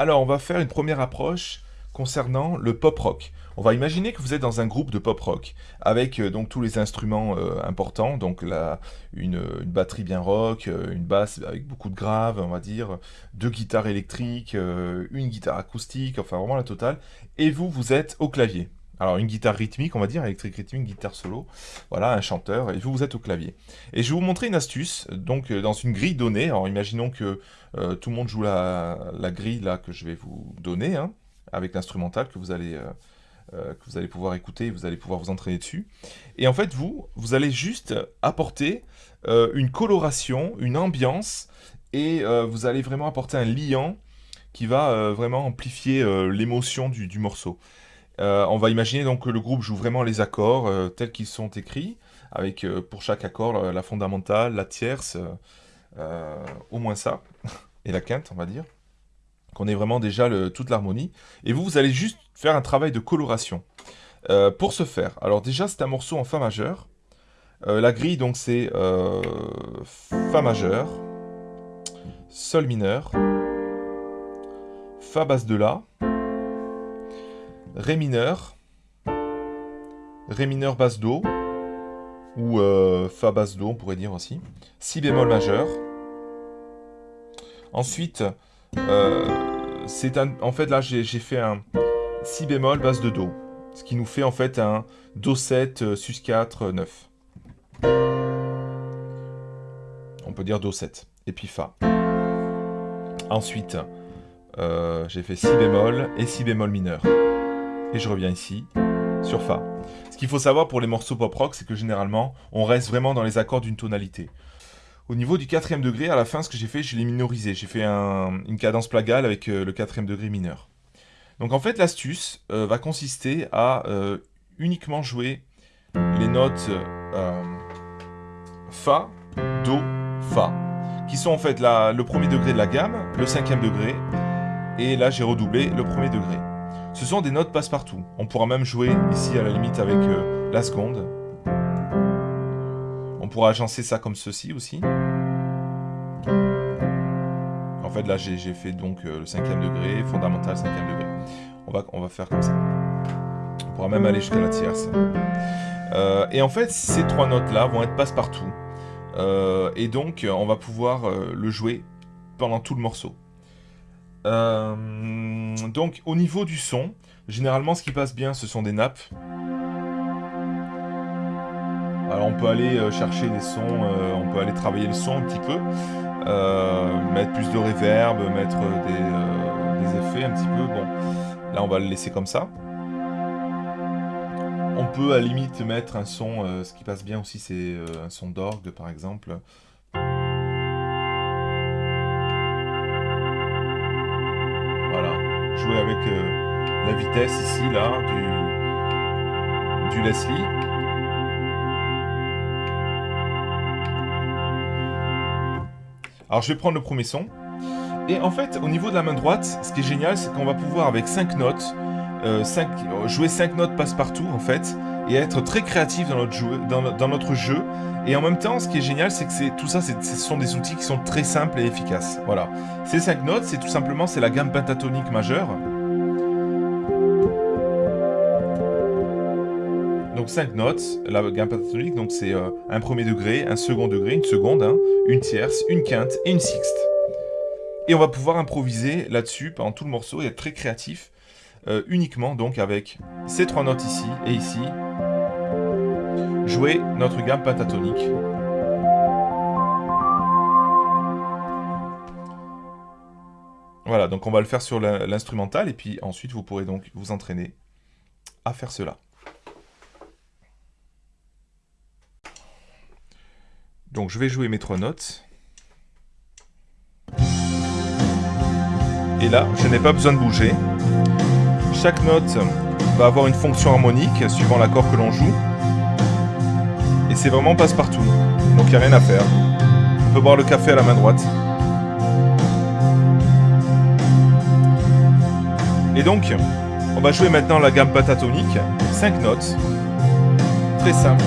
Alors, on va faire une première approche concernant le pop rock. On va imaginer que vous êtes dans un groupe de pop rock avec euh, donc tous les instruments euh, importants, donc la, une, batterie bien rock, euh, une basse avec beaucoup de graves, on va dire, deux guitares électriques, une guitare acoustique, enfin vraiment la totale. Et vous, vous êtes au clavier. Alors une guitare rythmique, on va dire, électrique rythmique, guitare solo, voilà, un chanteur, et vous, vous êtes au clavier. Et je vais vous montrer une astuce, donc euh, dans une grille donnée, alors imaginons que euh, tout le monde joue la, grille là que je vais vous donner, hein, avec l'instrumental que vous allez... Euh, que vous allez pouvoir écouter, vous allez pouvoir vous entraîner dessus. Et en fait, vous, vous allez juste apporter une coloration, une ambiance, et vous allez vraiment apporter un liant qui va vraiment amplifier l'émotion du, morceau. Euh, on va imaginer donc que le groupe joue vraiment les accords euh, tels qu'ils sont écrits, avec euh, pour chaque accord la fondamentale, la tierce, au moins ça, et la quinte, on va dire. Qu'on ait vraiment déjà toute l'harmonie. Et vous, vous allez juste faire un travail de coloration. pour ce faire, alors déjà c'est un morceau en Fa majeur. la grille donc c'est Fa majeur, Sol mineur, Fa basse de La, Ré mineur, Ré mineur basse Do, ou euh, Fa basse Do, on pourrait dire aussi, Si bémol majeur. Ensuite, euh, c'est en fait là j'ai fait un Si bémol basse de Do, ce qui nous fait en fait un Do 7 euh, sus 4 9. On peut dire Do 7, et puis Fa. Ensuite, j'ai fait Si bémol et Si bémol mineur et je reviens ici, sur Fa. Ce qu'il faut savoir pour les morceaux pop rock, c'est que généralement, on reste vraiment dans les accords d'une tonalité. Au niveau du quatrième degré, à la fin, ce que j'ai fait, je l'ai minorisé. J'ai fait une cadence plagale avec euh, le quatrième degré mineur. Donc en fait, l'astuce euh, va consister à euh, uniquement jouer les notes Fa, Do, Fa, qui sont en fait le premier degré de la gamme, le cinquième degré, et là j'ai redoublé le premier degré. Ce sont des notes passe-partout. On pourra même jouer ici à la limite avec euh, la seconde. On pourra agencer ça comme ceci aussi. En fait là j'ai fait donc euh, le cinquième degré, fondamental cinquième degré. On va, faire comme ça. On pourra même aller jusqu'à la tierce. Euh, et en fait ces trois notes là vont être passe-partout. et donc on va pouvoir le jouer pendant tout le morceau. Euh, donc au niveau du son, généralement ce qui passe bien ce sont des nappes. Alors on peut aller euh, chercher des sons, euh, on peut aller travailler le son un petit peu, mettre plus de reverb, mettre des, effets un petit peu. Bon, là on va le laisser comme ça. On peut à limite mettre un son, ce qui passe bien aussi c'est un son d'orgue par exemple. Avec euh, la vitesse ici, là, du, du Leslie. Alors je vais prendre le premier son. Et en fait, au niveau de la main droite, ce qui est génial, c'est qu'on va pouvoir avec 5 notes, euh, jouer 5 notes passe-partout en fait, et être très créatif dans notre, jeu. Et en même temps, ce qui est génial, c'est que tout ça, ce sont des outils qui sont très simples et efficaces. Voilà. Ces 5 notes, c'est tout simplement la gamme pentatonique majeure. Donc 5 notes, la gamme pentatonique, donc c'est euh, un premier degré, un second degré, une seconde, hein, une tierce, une quinte et une sixte. Et on va pouvoir improviser là-dessus pendant tout le morceau et être très créatif, euh, uniquement donc avec ces trois notes ici et ici, jouer notre gamme pentatonique. Voilà, donc on va le faire sur l'instrumental, et puis ensuite vous pourrez donc vous entraîner à faire cela. Donc je vais jouer mes trois notes. Et là, je n'ai pas besoin de bouger. Chaque note va avoir une fonction harmonique suivant l'accord que l'on joue c'est vraiment passe-partout. Donc il n'y a rien à faire. On peut boire le café à la main droite. Et donc, on va jouer maintenant la gamme pentatonique. 5 notes. Très simple.